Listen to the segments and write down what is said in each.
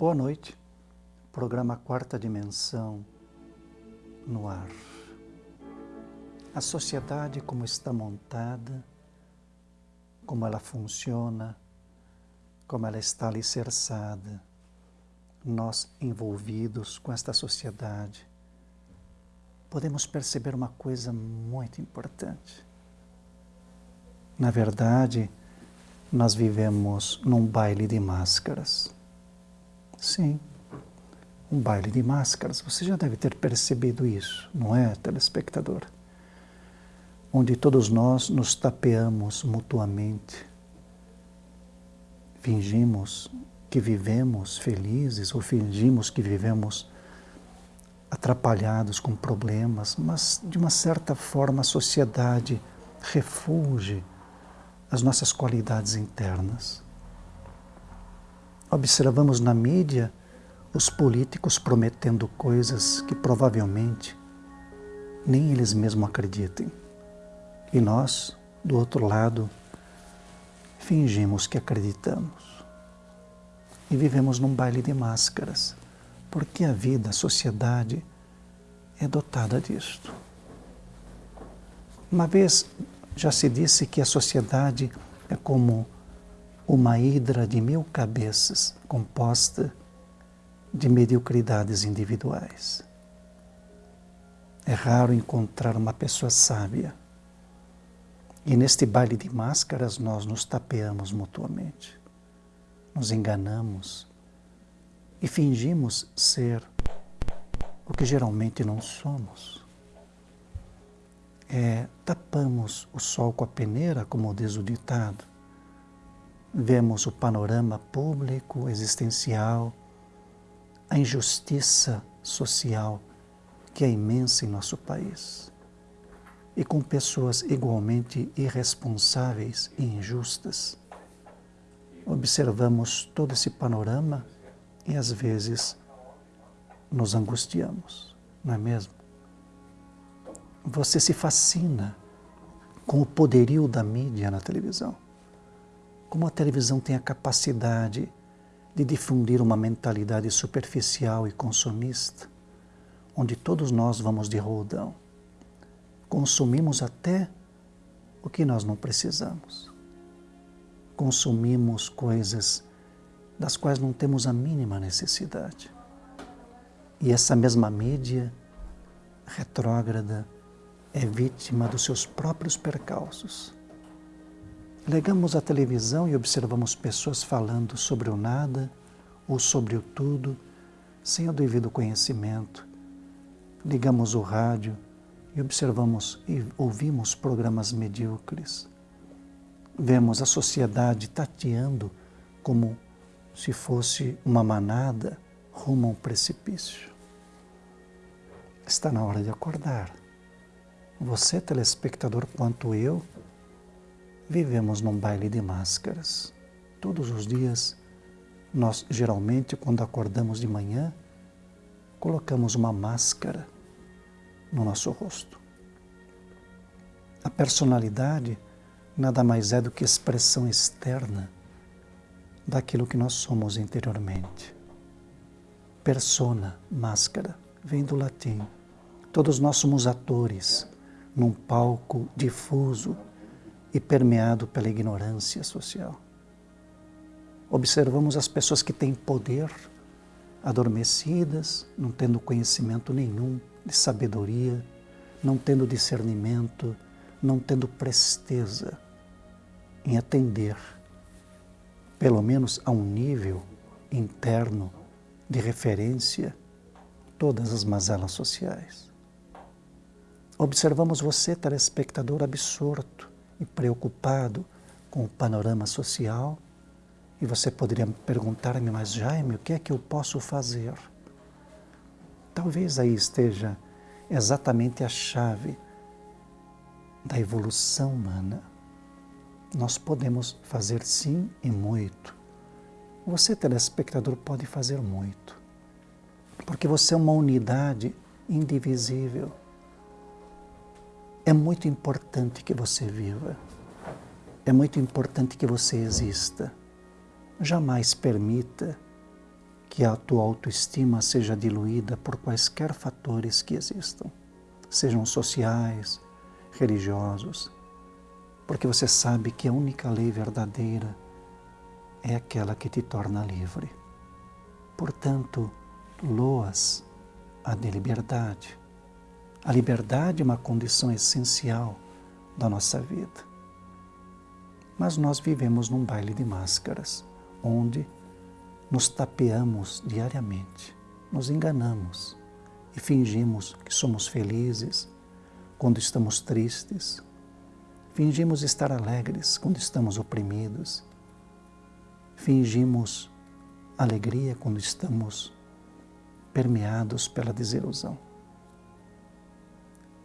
Boa noite. Programa Quarta Dimensão no ar. A sociedade como está montada, como ela funciona, como ela está alicerçada, nós envolvidos com esta sociedade, podemos perceber uma coisa muito importante. Na verdade, nós vivemos num baile de máscaras. Sim, um baile de máscaras. Você já deve ter percebido isso, não é, telespectador? Onde todos nós nos tapeamos mutuamente, fingimos que vivemos felizes ou fingimos que vivemos atrapalhados com problemas, mas de uma certa forma a sociedade refuge as nossas qualidades internas. Observamos na mídia os políticos prometendo coisas que provavelmente nem eles mesmos acreditem. E nós, do outro lado, fingimos que acreditamos. E vivemos num baile de máscaras, porque a vida, a sociedade é dotada disto. Uma vez já se disse que a sociedade é como uma hidra de mil cabeças composta de mediocridades individuais. É raro encontrar uma pessoa sábia. E neste baile de máscaras nós nos tapeamos mutuamente, nos enganamos e fingimos ser o que geralmente não somos. É, tapamos o sol com a peneira, como diz o ditado, vemos o panorama público, existencial, a injustiça social que é imensa em nosso país. E com pessoas igualmente irresponsáveis e injustas. Observamos todo esse panorama e às vezes nos angustiamos, não é mesmo? Você se fascina com o poderio da mídia na televisão como a televisão tem a capacidade de difundir uma mentalidade superficial e consumista, onde todos nós vamos de roldão. Consumimos até o que nós não precisamos. Consumimos coisas das quais não temos a mínima necessidade. E essa mesma mídia retrógrada é vítima dos seus próprios percalços Ligamos a televisão e observamos pessoas falando sobre o nada ou sobre o tudo, sem o devido conhecimento. Ligamos o rádio e observamos e ouvimos programas medíocres. Vemos a sociedade tateando como se fosse uma manada rumo a um precipício. Está na hora de acordar. Você, telespectador, quanto eu, vivemos num baile de máscaras. Todos os dias, nós geralmente, quando acordamos de manhã, colocamos uma máscara no nosso rosto. A personalidade nada mais é do que expressão externa daquilo que nós somos interiormente. Persona, máscara, vem do latim. Todos nós somos atores num palco difuso e permeado pela ignorância social. Observamos as pessoas que têm poder, adormecidas, não tendo conhecimento nenhum de sabedoria, não tendo discernimento, não tendo presteza em atender, pelo menos a um nível interno de referência, todas as mazelas sociais. Observamos você, telespectador, absorto e preocupado com o panorama social. E você poderia perguntar-me, mas Jaime, o que é que eu posso fazer? Talvez aí esteja exatamente a chave da evolução humana. Nós podemos fazer sim e muito. Você, telespectador, pode fazer muito. Porque você é uma unidade indivisível. É muito importante que você viva. É muito importante que você exista. Jamais permita que a tua autoestima seja diluída por quaisquer fatores que existam, sejam sociais, religiosos, porque você sabe que a única lei verdadeira é aquela que te torna livre. Portanto, loas a de liberdade. A liberdade é uma condição essencial da nossa vida. Mas nós vivemos num baile de máscaras, onde nos tapeamos diariamente, nos enganamos e fingimos que somos felizes quando estamos tristes, fingimos estar alegres quando estamos oprimidos, fingimos alegria quando estamos permeados pela desilusão.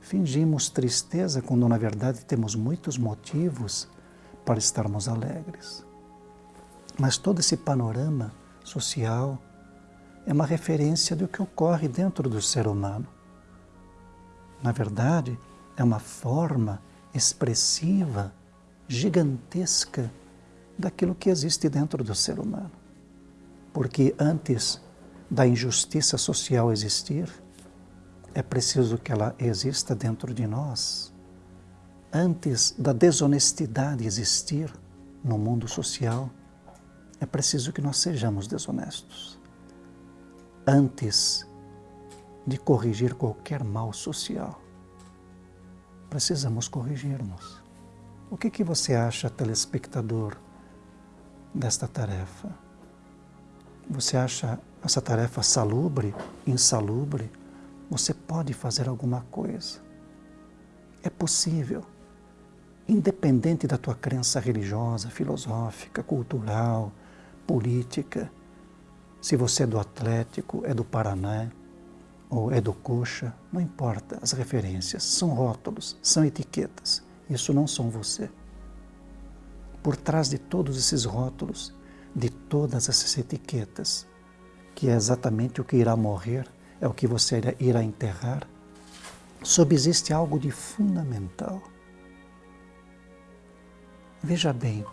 Fingimos tristeza quando na verdade temos muitos motivos para estarmos alegres. Mas todo esse panorama social é uma referência do que ocorre dentro do ser humano. Na verdade, é uma forma expressiva, gigantesca daquilo que existe dentro do ser humano. Porque antes da injustiça social existir, é preciso que ela exista dentro de nós. Antes da desonestidade existir no mundo social, é preciso que nós sejamos desonestos. Antes de corrigir qualquer mal social, precisamos corrigir-nos. O que, que você acha, telespectador, desta tarefa? Você acha essa tarefa salubre, insalubre? Você pode fazer alguma coisa. É possível. Independente da tua crença religiosa, filosófica, cultural, política, se você é do Atlético, é do Paraná, ou é do Coxa, não importa as referências, são rótulos, são etiquetas. Isso não são você. Por trás de todos esses rótulos, de todas essas etiquetas, que é exatamente o que irá morrer, é o que você irá enterrar, subsiste algo de fundamental. Veja bem,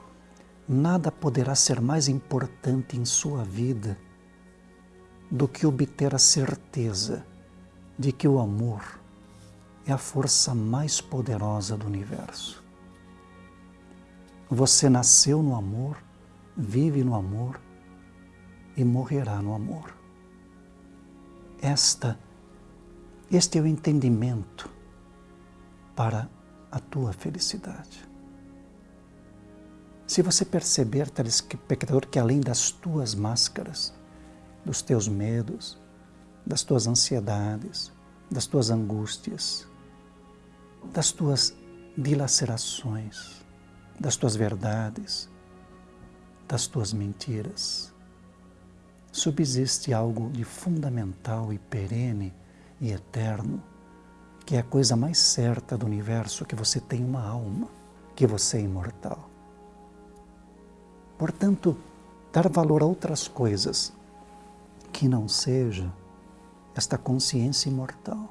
nada poderá ser mais importante em sua vida do que obter a certeza de que o amor é a força mais poderosa do universo. Você nasceu no amor, vive no amor e morrerá no amor. Esta, este é o entendimento para a tua felicidade. Se você perceber, telespectador, que além das tuas máscaras, dos teus medos, das tuas ansiedades, das tuas angústias, das tuas dilacerações, das tuas verdades, das tuas mentiras, subsiste algo de fundamental e perene e eterno, que é a coisa mais certa do universo, que você tem uma alma, que você é imortal. Portanto, dar valor a outras coisas que não seja esta consciência imortal.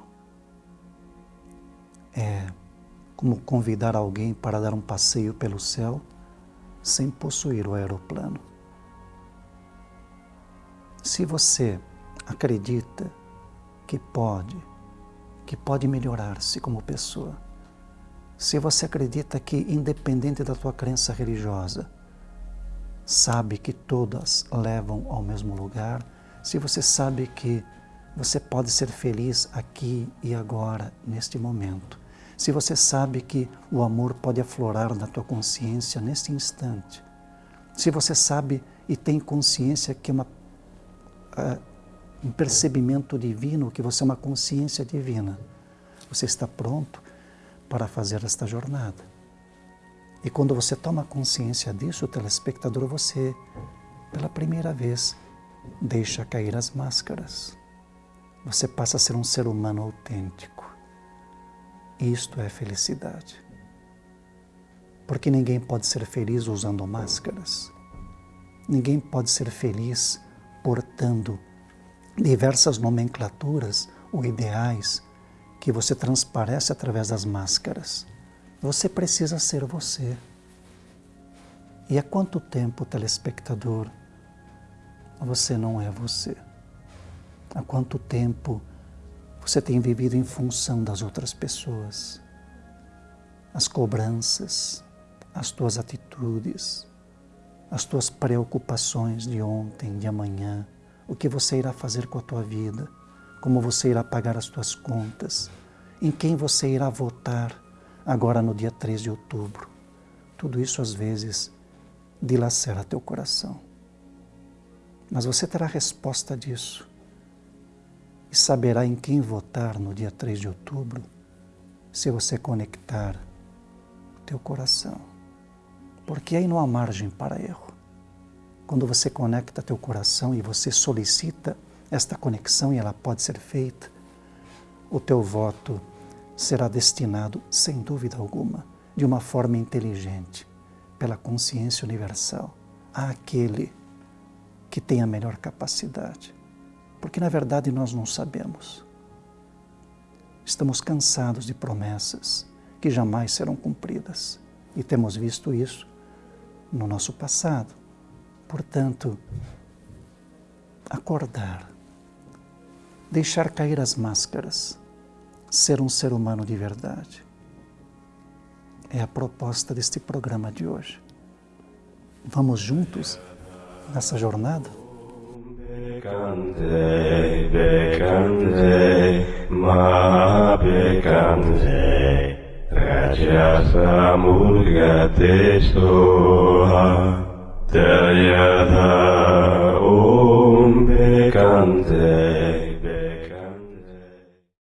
É como convidar alguém para dar um passeio pelo céu sem possuir o aeroplano. Se você acredita que pode, que pode melhorar-se como pessoa, se você acredita que, independente da tua crença religiosa, sabe que todas levam ao mesmo lugar, se você sabe que você pode ser feliz aqui e agora, neste momento, se você sabe que o amor pode aflorar na tua consciência neste instante, se você sabe e tem consciência que uma, uh, um percebimento divino, que você é uma consciência divina, você está pronto para fazer esta jornada. E quando você toma consciência disso, telespectador, você, pela primeira vez, deixa cair as máscaras. Você passa a ser um ser humano autêntico. Isto é felicidade. Porque ninguém pode ser feliz usando máscaras. Ninguém pode ser feliz portando diversas nomenclaturas ou ideais que você transparece através das máscaras. Você precisa ser você. E há quanto tempo, telespectador, você não é você. Há quanto tempo você tem vivido em função das outras pessoas? As cobranças, as tuas atitudes, as tuas preocupações de ontem, de amanhã, o que você irá fazer com a tua vida, como você irá pagar as tuas contas, em quem você irá votar agora no dia 3 de outubro. Tudo isso às vezes dilacera teu coração. Mas você terá resposta disso e saberá em quem votar no dia 3 de outubro se você conectar teu coração. Porque aí não há margem para erro. Quando você conecta teu coração e você solicita esta conexão e ela pode ser feita, o teu voto será destinado, sem dúvida alguma, de uma forma inteligente, pela consciência universal, àquele que tem a melhor capacidade. Porque na verdade nós não sabemos. Estamos cansados de promessas que jamais serão cumpridas e temos visto isso no nosso passado. Portanto, acordar, deixar cair as máscaras, ser um ser humano de verdade. É a proposta deste programa de hoje. Vamos juntos nessa jornada? Bekande, ma गतेशो तयध ॐ वेकान्ते